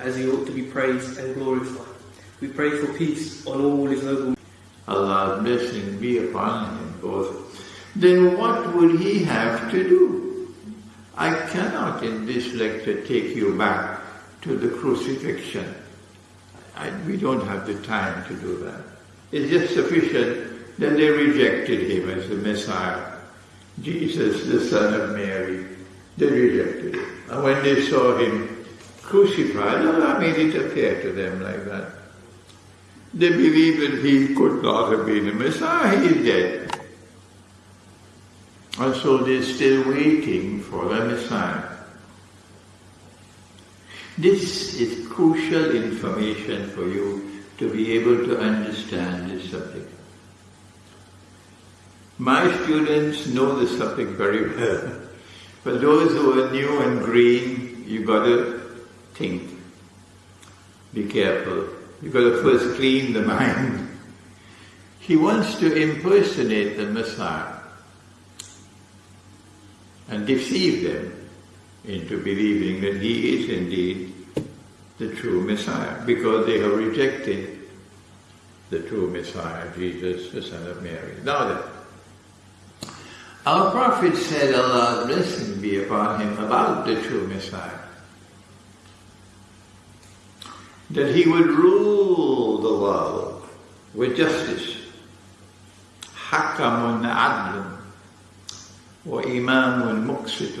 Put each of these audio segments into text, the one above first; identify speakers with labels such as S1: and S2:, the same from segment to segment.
S1: as He
S2: ought to be praised and glorified. We pray for peace on all His noble.
S1: Allah's blessing be upon him both. Then what would he have to do? I cannot in this lecture take you back to the crucifixion. I, we don't have the time to do that. It's just sufficient that they rejected him as the Messiah. Jesus, the son of Mary, they rejected him. And when they saw him crucified, oh, Allah made it appear to them like that. They believed that he could not have been the Messiah, he is dead. And so they're still waiting for the Messiah. This is crucial information for you to be able to understand this subject. My students know this subject very well. but those who are new and green, you gotta think. Be careful. You gotta first clean the mind. He wants to impersonate the Messiah and deceive them into believing that he is indeed the true Messiah because they have rejected the true Messiah, Jesus, the Son of Mary. Now then, our Prophet said, Allah's blessing be upon him about the true Messiah. That he would rule the world with justice. حكم عدل وإمام مقسط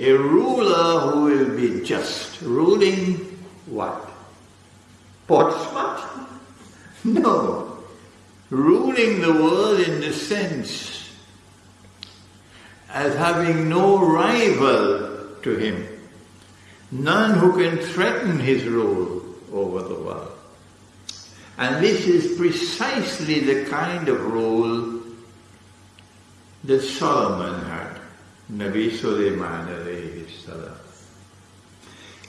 S1: a ruler who will be just. Ruling what? Portsmouth? No. Ruling the world in the sense as having no rival to him. None who can threaten his rule over the world. And this is precisely the kind of rule that Solomon had. Nabi Sulaiman alayhi salam.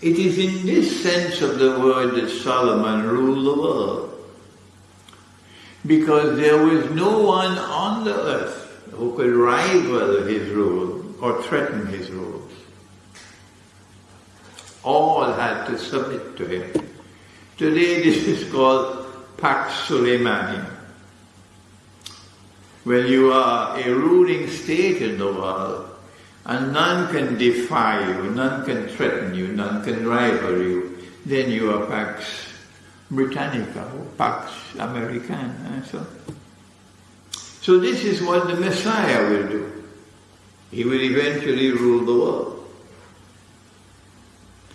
S1: It is in this sense of the word that Solomon ruled the world. Because there was no one on the earth who could rival his rule or threaten his rule. All had to submit to him. Today this is called Pax Suleimani. When you are a ruling state in the world, and none can defy you, none can threaten you, none can rival you, then you are Pax Britannica or Pax Americana. Eh, so, so this is what the Messiah will do. He will eventually rule the world.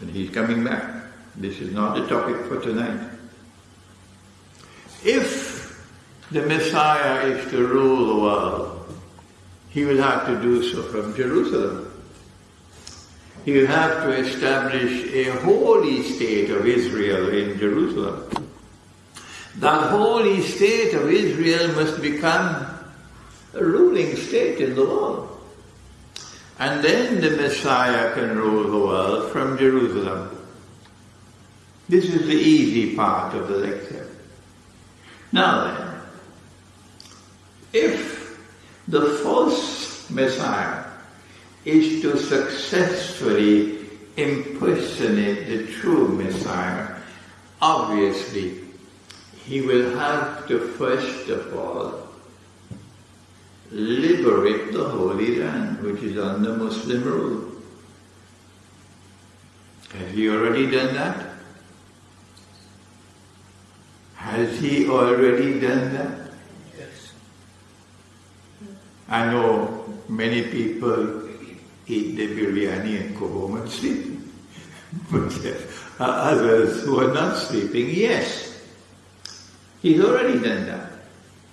S1: And he's coming back. This is not the topic for tonight. If the Messiah is to rule the world, he will have to do so from Jerusalem. Will have to establish a holy state of Israel in Jerusalem. That holy state of Israel must become a ruling state in the world. And then the Messiah can rule the world from Jerusalem. This is the easy part of the lecture. Now then, if the false Messiah is to successfully impersonate the true Messiah, obviously he will have to first of all liberate the Holy Land, which is under Muslim rule. Has he already done that? Has he already done that?
S2: Yes.
S1: I know many people eat the biryani and go home and sleep. but others who are not sleeping, yes. He's already done that.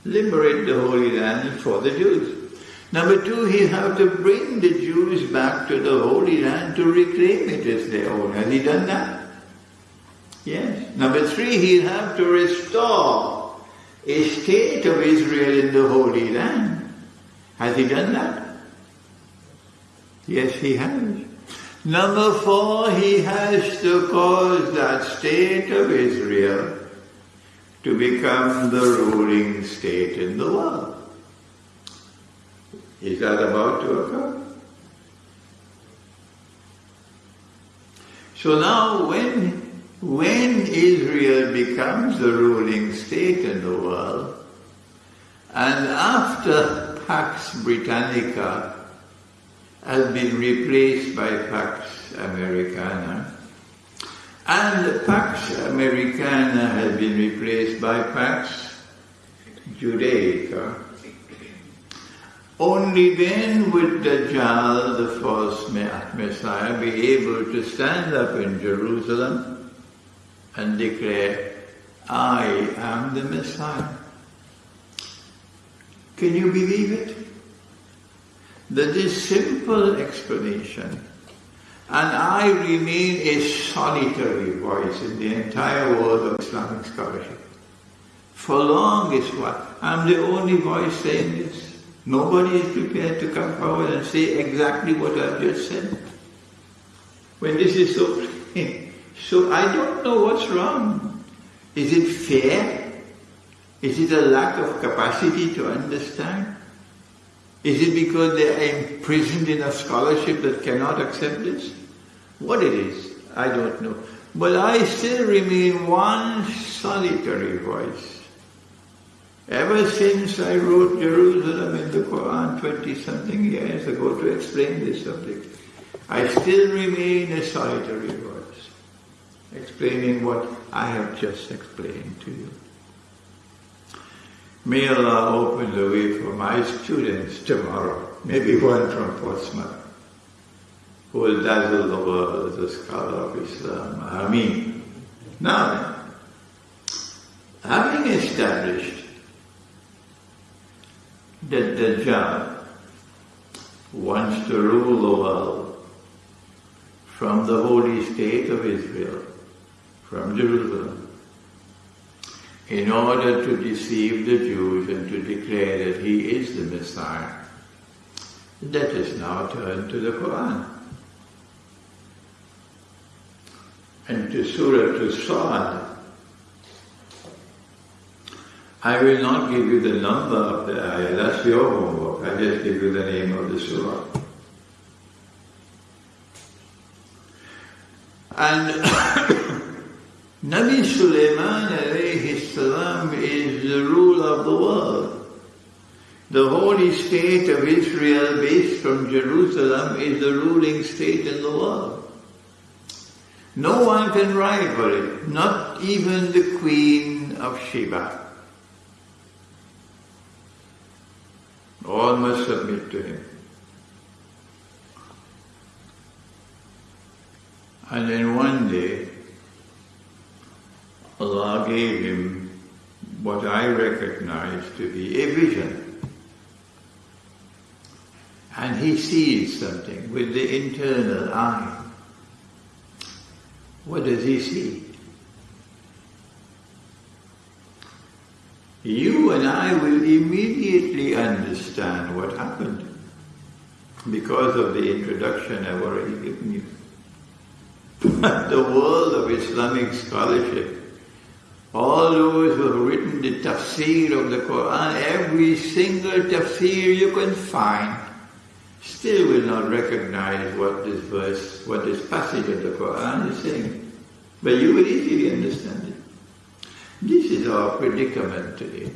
S1: Liberate the Holy Land for the Jews. Number two, he have to bring the Jews back to the Holy Land to reclaim it as their own. Has he done that? Yes. Number three, he'll have to restore a state of Israel in the Holy Land. Has he done that? Yes, he has. Number four, he has to cause that state of Israel to become the ruling state in the world. Is that about to occur? So now when, when Israel becomes the ruling state in the world, and after Pax Britannica has been replaced by Pax Americana, and Pax Americana has been replaced by Pax Judaica, only then would Dajjal, the false Messiah, be able to stand up in Jerusalem and declare, I am the Messiah. Can you believe it? That this simple explanation, and I remain a solitary voice in the entire world of Islamic scholarship. For long is what? I'm the only voice saying this. Nobody is prepared to come forward and say exactly what I've just said. When this is so plain. So I don't know what's wrong. Is it fair? Is it a lack of capacity to understand? Is it because they are imprisoned in a scholarship that cannot accept this? What it is, I don't know. But I still remain one solitary voice. Ever since I wrote Jerusalem in the Quran 20 something years ago to explain this subject, I still remain a solitary voice, explaining what I have just explained to you. May Allah open the way for my students tomorrow, maybe one from Portsmouth, who will dazzle the world as a scholar of Islam. Ameen. Now, having established that Dajjal wants to rule the world from the holy state of Israel, from Jerusalem, in order to deceive the Jews and to declare that he is the Messiah. Let us now turn to the Quran. And to Surah to Sa'ad. I will not give you the number of the ayah, that's your homework. I just give you the name of the surah. And Nabi Sulaiman salam is the ruler of the world. The holy state of Israel based from Jerusalem is the ruling state in the world. No one can rival it, not even the queen of Sheba. All must submit to him. And then one day, Allah gave him what I recognize to be a vision. And he sees something with the internal eye. What does he see? You and I will immediately understand what happened because of the introduction I've already given you. The world of Islamic scholarship, all those who have written the tafsir of the Quran, every single tafsir you can find, still will not recognize what this verse, what this passage of the Quran is saying. But you will easily understand it. This is our predicament today.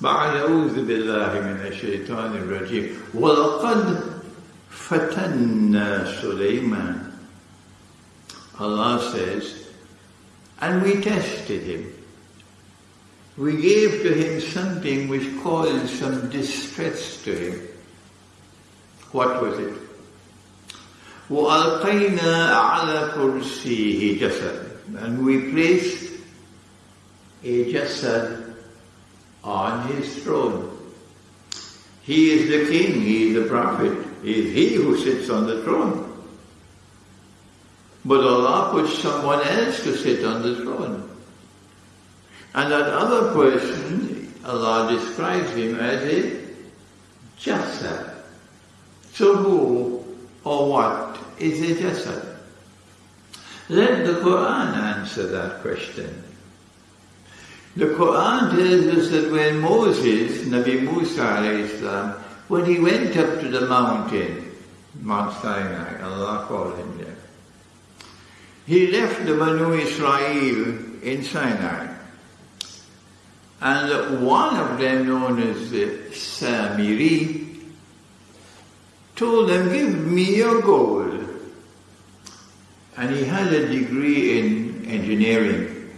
S1: بعد أعوذ بالله من الشيطان الرجيم ولقد فتنا سليمان Allah says And we tested him. We gave to him something which caused some distress to him. What was it? وَأَلْقَيْنَا عَلَى كُرْسِيهِ جَسَدًا And we placed a jasad on his throne. He is the king, he is the prophet, he is he who sits on the throne. But Allah puts someone else to sit on the throne. And that other person, Allah describes him as a jasad. So who or what is a jasad? Let the Quran answer that question. The Quran tells us that when Moses, Nabi Musa Islam, when he went up to the mountain, Mount Sinai, Allah called him there, he left the Banu Israel in Sinai. And one of them, known as the Samiri, told them, give me your gold. And he had a degree in engineering,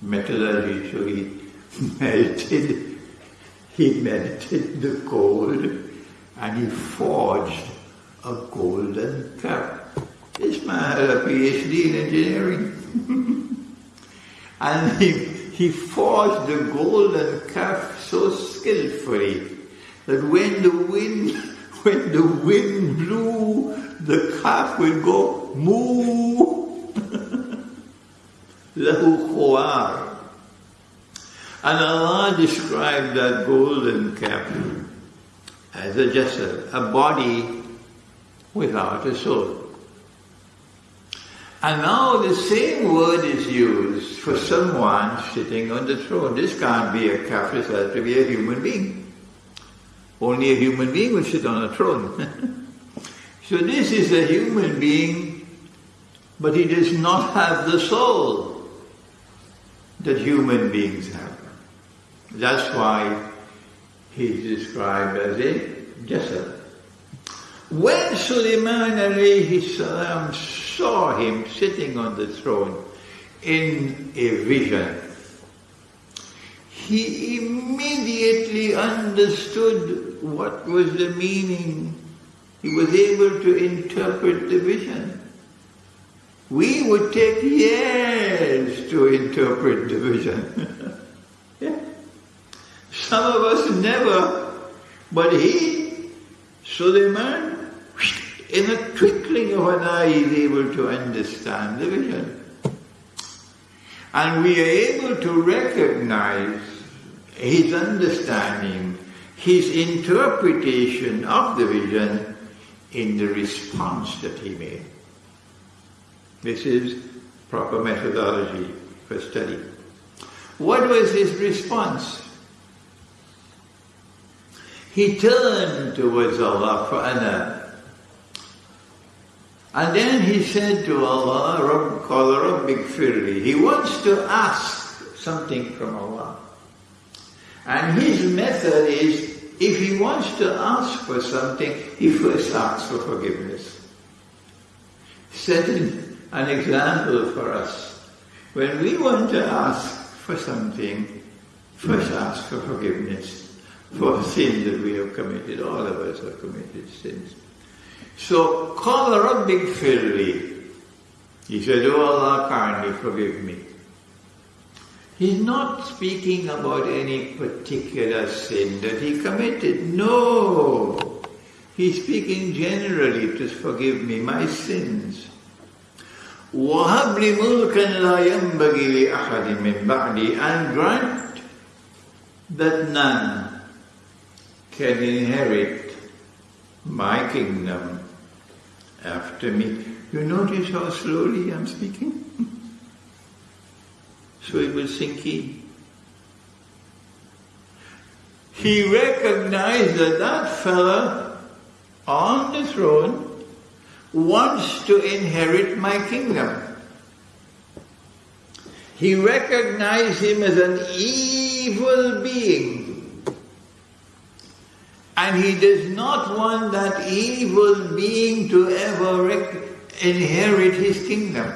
S1: metallurgy, so he melted, he melted the gold and he forged a golden cup. This man uh, had a PhD in engineering. and he, he forged the golden calf so skillfully that when the wind when the wind blew, the calf would go moo. And Allah described that golden calf as a jasad, a body without a soul. And now the same word is used for someone sitting on the throne. This can't be a calf, it has to be a human being. Only a human being will sit on a throne. so this is a human being, but he does not have the soul that human beings have. That's why he's described as a jasad. When Sulaiman alayhi salam saw him sitting on the throne in a vision, he immediately understood what was the meaning. He was able to interpret the vision. We would take years to interpret the vision. yeah. Some of us never, but he, Suleiman, in a twinkling of an eye is able to understand the vision. And we are able to recognize his understanding, his interpretation of the vision in the response that he made. This is proper methodology for study. What was his response? He turned towards Allah for ana. And then he said to Allah, Rabb, Rabbik Firli. He wants to ask something from Allah. And his method is, if he wants to ask for something, he first asks for forgiveness. Setting an example for us. When we want to ask for something, first ask for forgiveness for sin that we have committed. All of us have committed sins. So, call Rabbik Firli. He said, Oh Allah, kindly forgive me. He's not speaking about any particular sin that he committed. No. He's speaking generally to forgive me my sins. وَهَبْ لِي مُلْكًا لَا يَنْبَغِي لِأَحَدٍ مِّن بَعْدِي And grant that none can inherit my kingdom after me. You notice how slowly I'm speaking? so it will sink in. He recognized that that fellow on the throne wants to inherit my kingdom. He recognized him as an evil being. And he does not want that evil being to ever inherit his kingdom.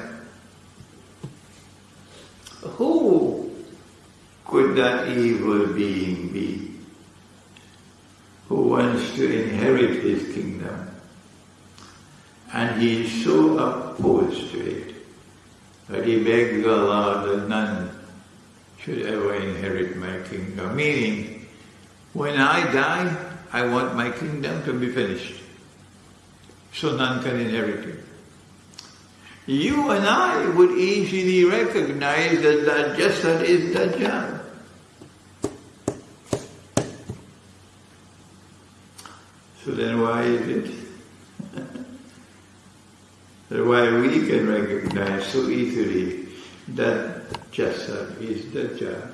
S1: Who could that evil being be who wants to inherit his kingdom? And he is so opposed to it that he begs Allah that none should ever inherit my kingdom. Meaning, when I die, I want my kingdom to be finished. So none can inherit it. You and I would easily recognize that that Jasad is Dajjal. So then why is it that why we can recognize so easily that Jasad is Dajjal?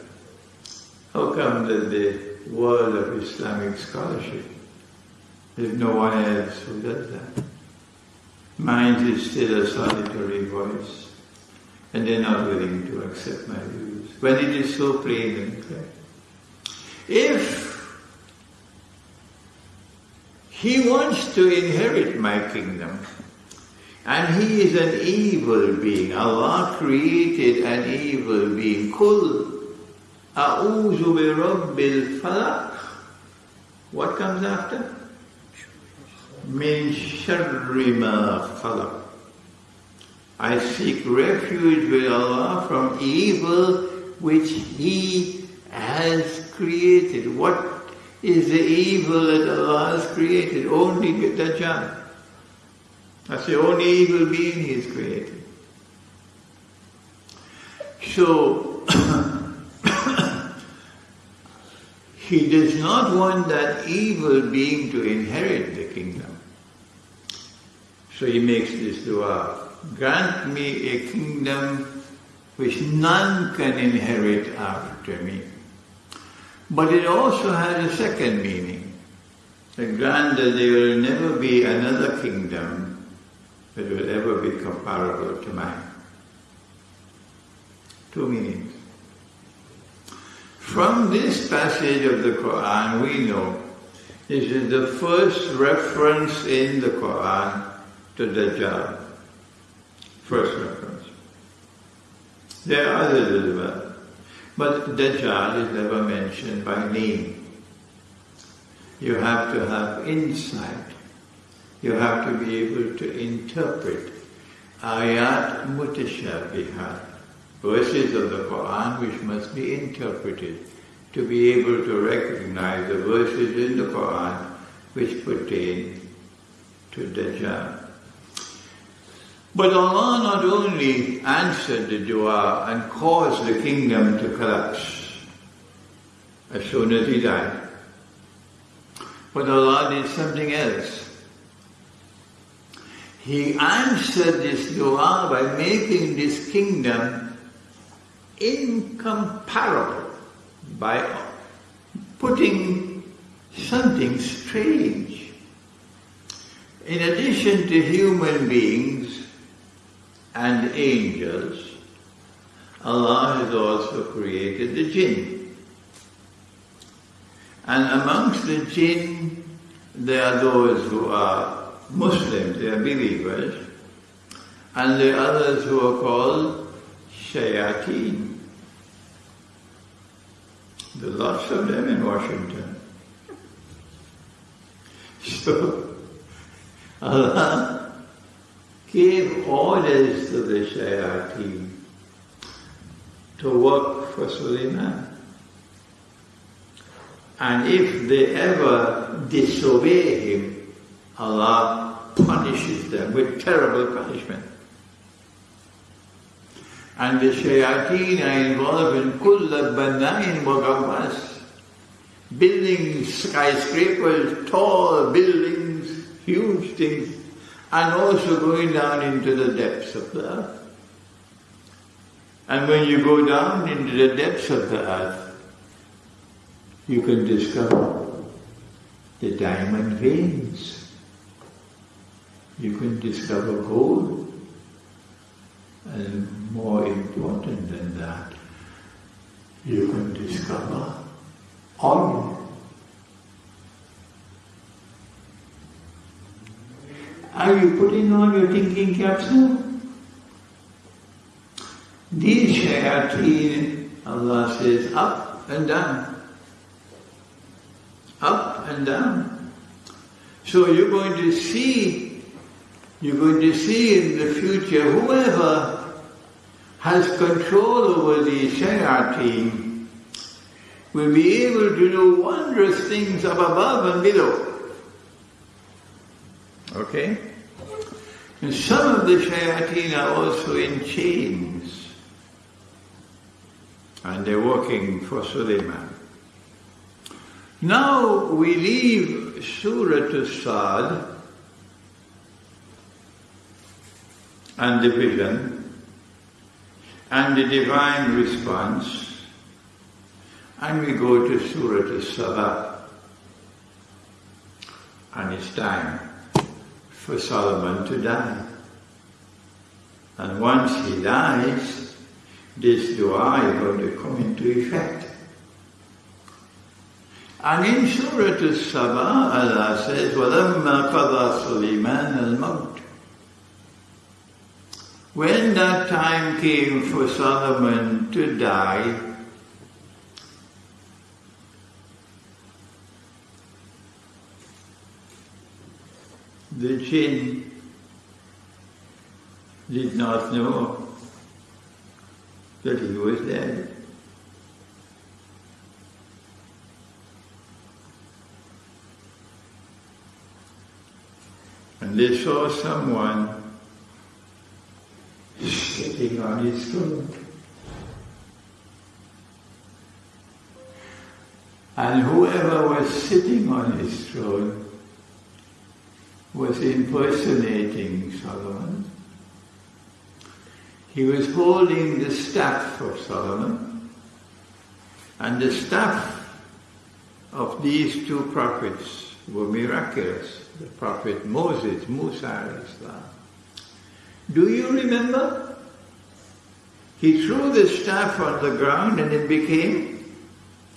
S1: How come that the world of Islamic scholarship, there's no one else who does that? Mind is still a solitary voice, and they're not willing to accept my views, when it is so plain and clear. If he wants to inherit my kingdom, and he is an evil being, Allah created an evil being, Kul a'udhu bi rabbil falaq. What comes after? min sharri ma khalaq. I seek refuge with Allah from evil which He has created. What is the evil that Allah has created? Only Dajjal. That's the only evil being He has created. So, He does not want that evil being to inherit the kingdom. So he makes this dua, grant me a kingdom which none can inherit after me. But it also has a second meaning. That grant that there will never be another kingdom that will ever be comparable to mine. Two meanings. From this passage of the Quran we know this is the first reference in the Quran to Dajjal. First reference. There are others as well. But Dajjal is never mentioned by name. You have to have insight. You have to be able to interpret ayat mutashabihat, verses of the Quran which must be interpreted to be able to recognize the verses in the Quran which pertain to Dajjal. But Allah not only answered the dua and caused the kingdom to collapse as soon as he died, but Allah did something else. He answered this dua by making this kingdom incomparable, by putting something strange. In addition to human beings, and angels, Allah has also created the jinn. And amongst the jinn, there are those who are Muslims, they are believers, and are others who are called shayateen. There are lots of them in Washington. So, Allah gave orders to the shayateen to work for Suleiman. And if they ever disobey him, Allah punishes them with terrible punishment. And the shayateen are involved in kulla banain mugammas, building skyscrapers, tall buildings, huge things, and also going down into the depths of the earth. And when you go down into the depths of the earth, you can discover the diamond veins. You can discover gold. And more important than that, you can discover oil. Are you putting on your thinking caps now? These shayateen, Allah says, up and down. Up and down. So you're going to see, you're going to see in the future whoever has control over the shayateen will be able to do wondrous things up above and below. Okay? And some of the shayateen are also in chains. And they're working for Suleiman. Now we leave Surah to Sad and the vision and the divine response. And we go to Surah Al-Saba. And it's time for Solomon to die. And once he dies, this dua is going to come into effect. And in Surah Al-Saba, Allah says, وَلَمَّا قَضَى سُلَيْمَانَ الْمَوْتِ when that time came for Solomon to die, the jinn did not know that he was dead. And they saw someone sitting on his throne. And whoever was sitting on his throne was impersonating Solomon. He was holding the staff of Solomon, and the staff of these two prophets were miraculous. The prophet Moses, Musa Islam. Do you remember? He threw the staff on the ground and it became,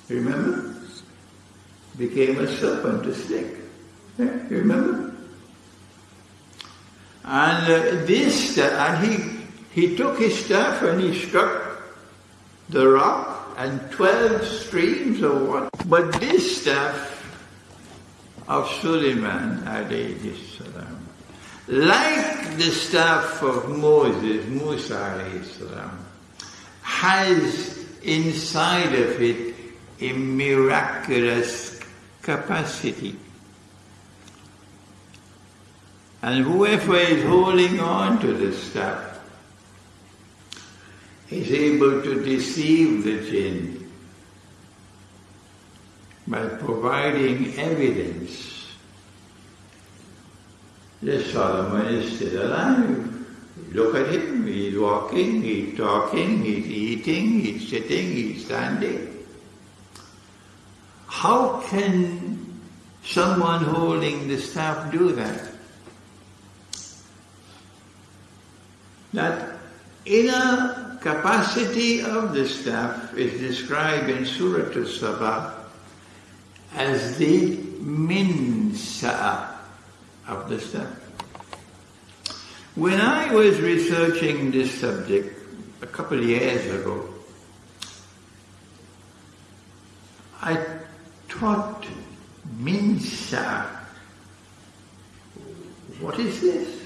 S1: remember? Became a serpent, a snake. Yeah, you remember? And uh, this, and he, he took his staff and he struck the rock and 12 streams of water. But this staff of Suleiman alayhi salam, like the staff of Moses, Musa salam, has inside of it a miraculous capacity. And whoever is holding on to the staff is able to deceive the jinn by providing evidence that Solomon is still alive. Look at him, he's walking, he's talking, he's eating, he's sitting, he's standing. How can someone holding the staff do that? That inner capacity of the staff is described in Surah Al-Saba as the minsa of the staff. When I was researching this subject a couple of years ago, I thought, minsa, what is this?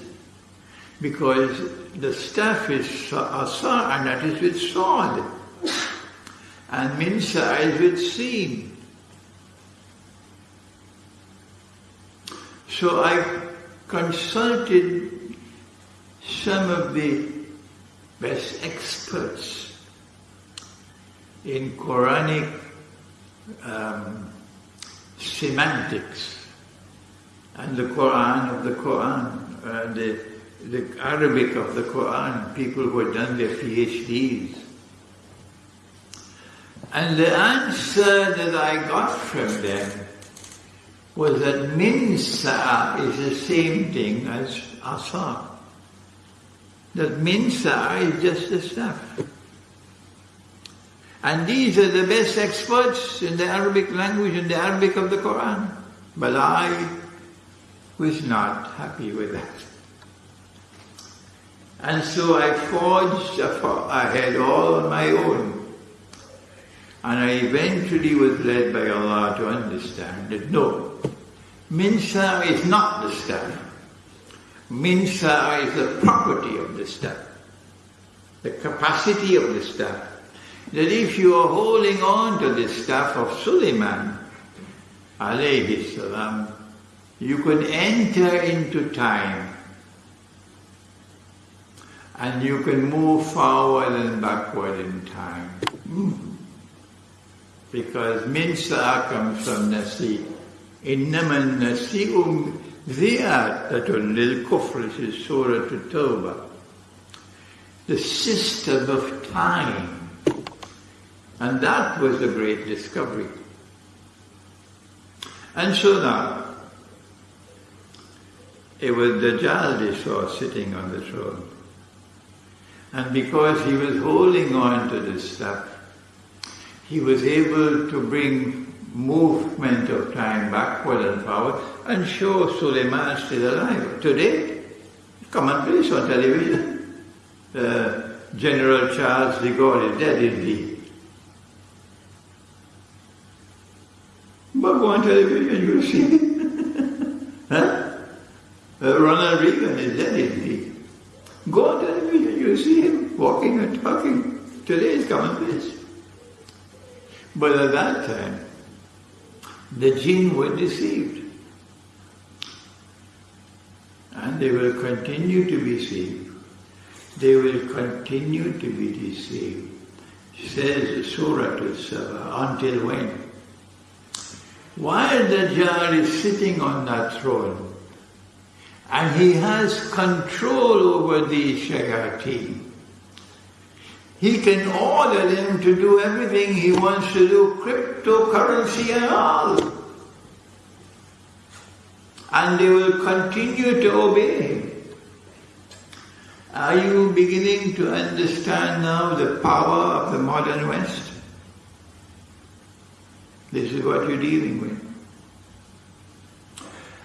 S1: Because the staff is asa and that is with sword. And minsa is with seen. So I consulted some of the best experts in Quranic um, semantics and the Quran of the Quran, uh, the the Arabic of the Quran, people who had done their PhDs. And the answer that I got from them was that minsa is the same thing as asa. That minsa is just the stuff. And these are the best experts in the Arabic language, in the Arabic of the Quran. But I was not happy with that. And so I forged ahead all on my own. And I eventually was led by Allah to understand that no, minsa is not the staff. Minsa is the property of the staff, the capacity of the staff. That if you are holding on to the staff of Suleiman, alayhi salam, you can enter into time and you can move forward and backward in time. Mm. Because minsa comes from nasi. إنما النسيء زيادة للكفر في سورة التوبة. The system of time. And that was a great discovery. And so now, it was Dajjal they saw sitting on the throne. And because he was holding on to this stuff, he was able to bring movement of time backward and forward and show Suleiman still alive. Today, commonplace on television, uh, General Charles de Gaulle is dead indeed. But go on television, you'll see. huh? Uh, Ronald Reagan is dead indeed. Go on television, you see him walking and talking. Today is commonplace. But at that time, the jinn were deceived. And they will continue to be deceived. They will continue to be deceived. Says Surah to Saba, until when? While Dajjal is sitting on that throne, and he has control over these shayateen. He can order them to do everything he wants to do, cryptocurrency and all. And they will continue to obey him. Are you beginning to understand now the power of the modern West? This is what you're dealing with.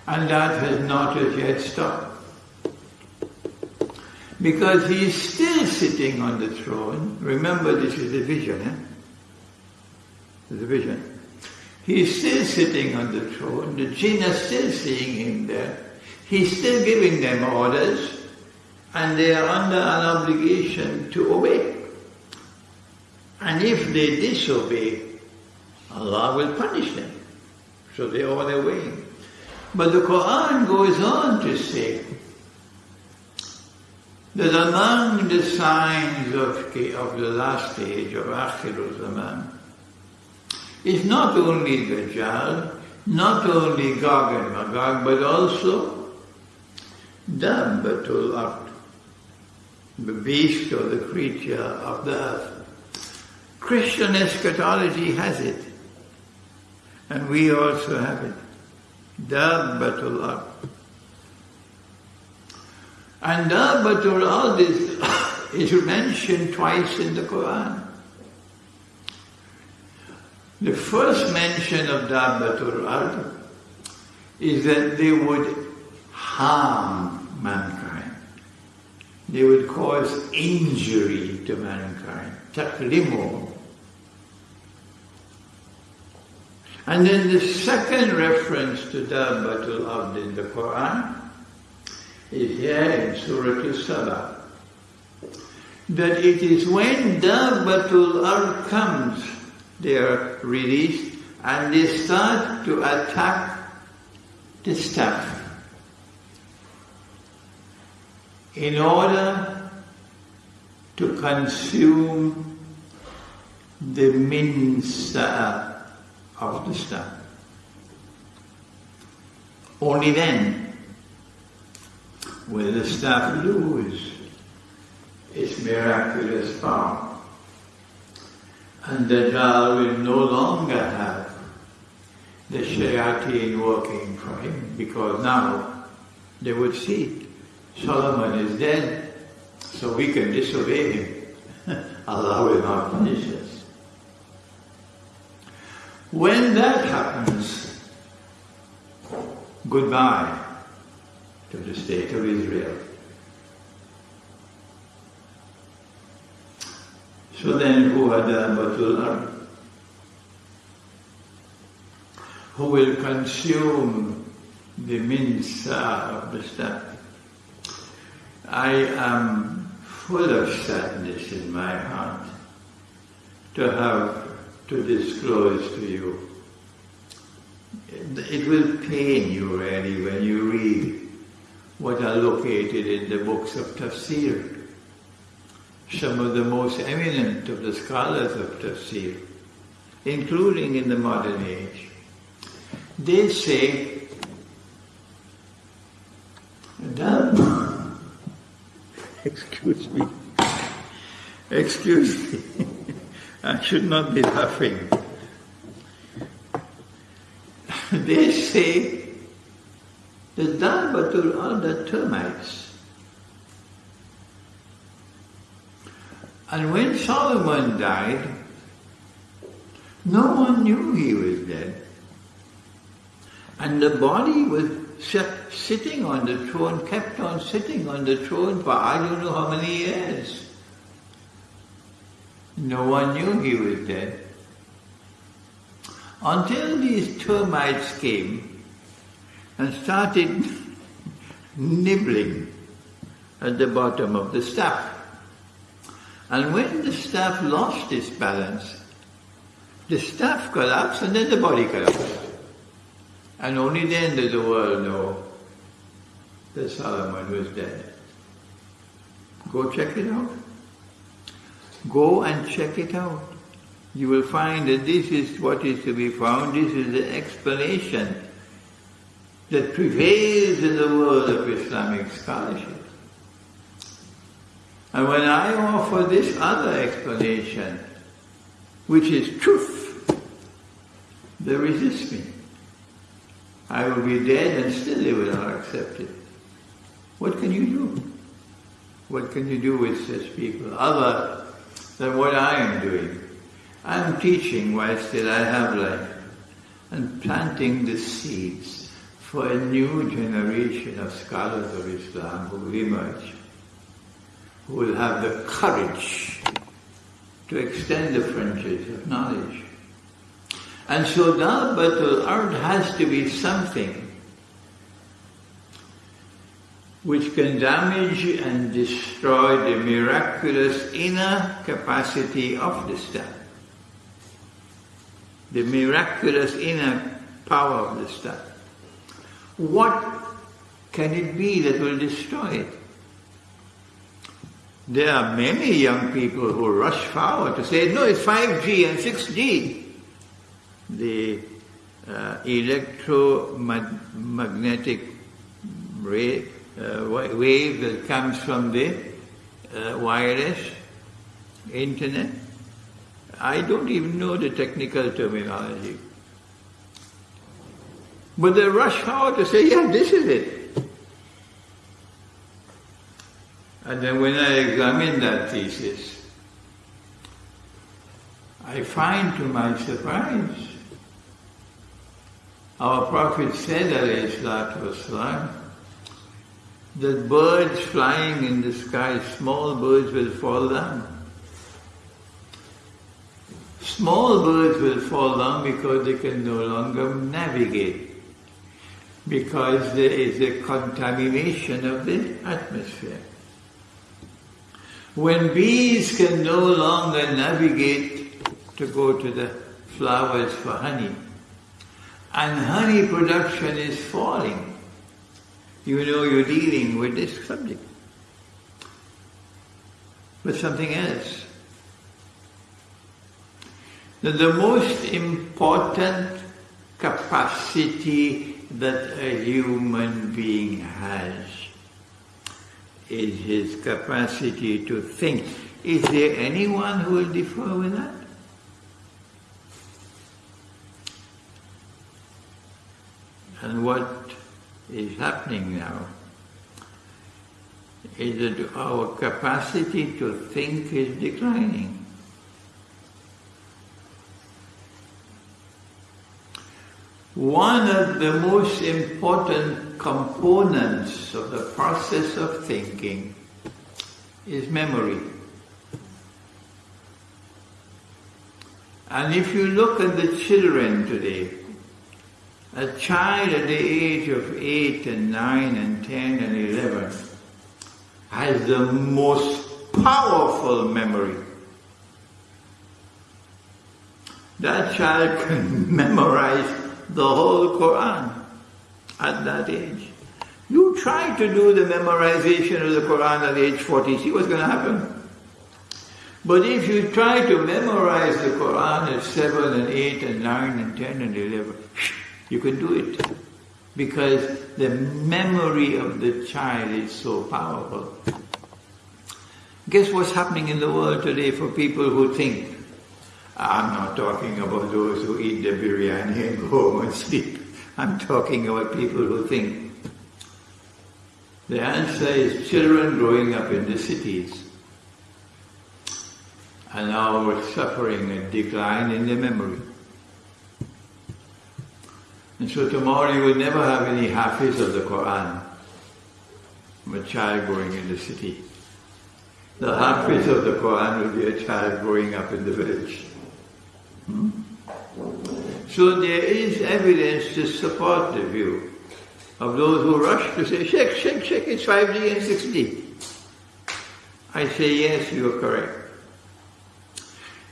S1: And that has not as yet stopped. Because he is still sitting on the throne. Remember, this is the vision, eh? The vision. He is still sitting on the throne. The jinn are still seeing him there. He's still giving them orders, and they are under an obligation to obey. And if they disobey, Allah will punish them. So they are way. But the Quran goes on to say that among the signs of, of the last age of Akhirul Zaman is not only the Dajjal, not only Gog and Magog, but also Dabbatul Ard, the beast or the creature of the earth. Christian eschatology has it, and we also have it. Dabbatul Ard. And Dabbatul Ard is, mentioned twice in the Quran. The first mention of Dabbatul Ard is that they would harm mankind. They would cause injury to mankind. Taklimu. And then the second reference to Dabbatul Ard in the Quran here in Surah Al-Saba. That it is when Dabbatul Ard comes, they are released and they start to attack the staff in order to consume the minsa of the staff. Only then will the staff lose its miraculous power. And the Dajjal will no longer have the shayateen working for him because now they would see Solomon is dead, so we can disobey him. Allah will not punish us. When that happens, goodbye to the state of Israel. So then who had the Ard? who will consume the minsa of the stuff. I am full of sadness in my heart to have to disclose to you. It will pain you really when you read what are located in the books of tafsir. Some of the most eminent of the scholars of tafsir, including in the modern age, they say that, excuse me, excuse me, I should not be laughing. they say the Dabbatul are the termites. And when Solomon died, no one knew he was dead. And the body was sitting on the throne, kept on sitting on the throne for I don't know how many years. No one knew he was dead. Until these termites came and started nibbling at the bottom of the staff. And when the staff lost its balance, the staff collapsed and then the body collapsed. And only then did the world know that Solomon was dead. Go check it out. Go and check it out. You will find that this is what is to be found, this is the explanation that prevails in the world of Islamic scholarship. And when I offer this other explanation, which is truth, they resist me. I will be dead and still they will not accept it. What can you do? What can you do with such people other than what I am doing? I am teaching while still I have life and planting the seeds for a new generation of scholars of Islam who will emerge, who will have the courage to extend the frontiers of knowledge. And so Dabbatul Ard has to be something which can damage and destroy the miraculous inner capacity of the star. The miraculous inner power of the star. What can it be that will destroy it? There are many young people who rush forward to say, no, it's 5G and 6G the uh, electromagnetic ray, uh, wave that comes from the uh, wireless internet. I don't even know the technical terminology. But they rush out to say, yeah, this is it. And then when I examine that thesis, I find to my surprise our Prophet said, والسلام, that birds flying in the sky, small birds will fall down. Small birds will fall down because they can no longer navigate, because there is a contamination of the atmosphere. When bees can no longer navigate to go to the flowers for honey, and honey production is falling, you know you're dealing with this subject. But something else. That the most important capacity that a human being has is his capacity to think. Is there anyone who will differ with that? And what is happening now is that our capacity to think is declining. One of the most important components of the process of thinking is memory. And if you look at the children today, A child at the age of 8 and 9 and 10 and 11 has the most powerful memory. That child can memorize the whole Quran at that age. You try to do the memorization of the Quran at age 40, see what's going to happen. But if you try to memorize the Quran at 7 and 8 and 9 and 10 and 11, you can do it. Because the memory of the child is so powerful. Guess what's happening in the world today for people who think? I'm not talking about those who eat the biryani and go home and sleep. I'm talking about people who think. The answer is children growing up in the cities are now suffering a decline in their memory. And so tomorrow you will never have any hafiz of the Quran from a child growing in the city. The hafiz of the Quran will be a child growing up in the village. So there is evidence to support the view of those who rush to say, Sheikh, Sheikh, Sheikh, it's 5G and 6G. I say, yes, you are correct.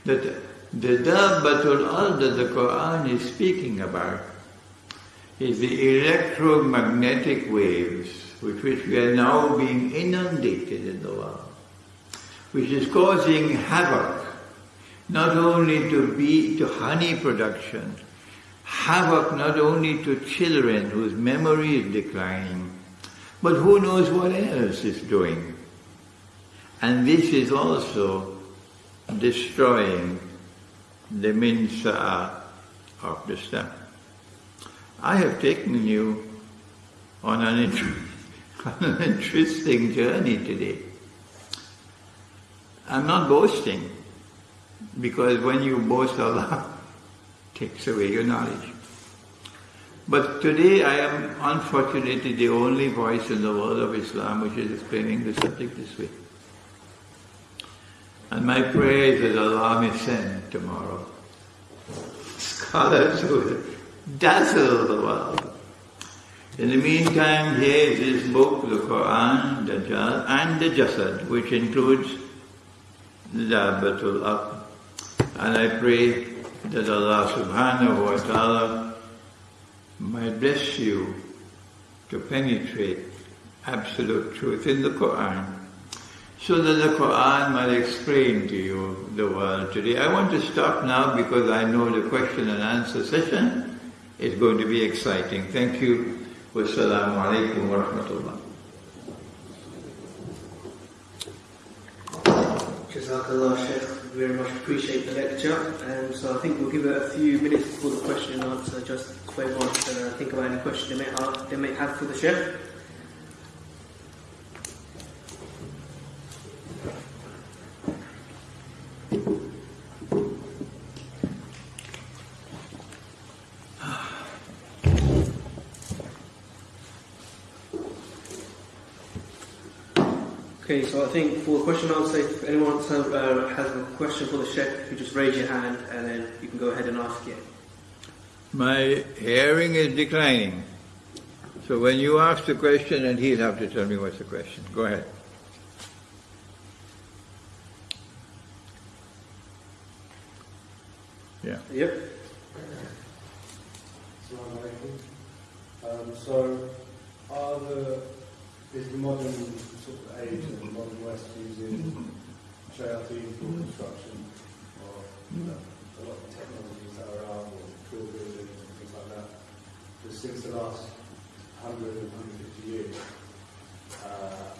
S1: That the Dabbatul Ard that the Quran is speaking about is the electromagnetic waves with which we are now being inundated in the world, which is causing havoc, not only to bee, to honey production, havoc not only to children whose memory is declining, but who knows what else is doing. And this is also destroying the minsa of the stem. I have taken you on an, on an interesting journey today. I'm not boasting, because when you boast Allah, takes away your knowledge. But today I am unfortunately the only voice in the world of Islam which is explaining the subject this way. And my prayer is that Allah may send tomorrow scholars who dazzle the world. In the meantime, here is this book, the Quran, Dajjal, and the Jasad, which includes the Dabbatul Aql. And I pray that Allah subhanahu wa ta'ala might bless you to penetrate absolute truth in the Quran so that the Quran might explain to you the world today. I want to stop now because I know the question and answer session is going to be exciting. Thank you. Wassalamu alaikum wa rahmatullah.
S2: Jazakallah, Sheikh. Very much appreciate the lecture. And so I think we'll give it a few minutes before the question and answer, just for everyone to uh, think about any question they may have, they may have for the Sheikh. Okay, so I think for the question and answer, if anyone has, uh, has a question for the Sheikh, you just raise your hand and then you can go ahead and ask it.
S1: My hearing is declining. So when you ask the question, and he'll have to tell me what's the question. Go ahead. Yeah.
S2: Yep.
S3: Um, so, are the, is the modern sort of age of the modern West using shayateen for construction or you know, a lot of technologies that are out or drill buildings and things like that? Because since the last 100 and 150 years, uh,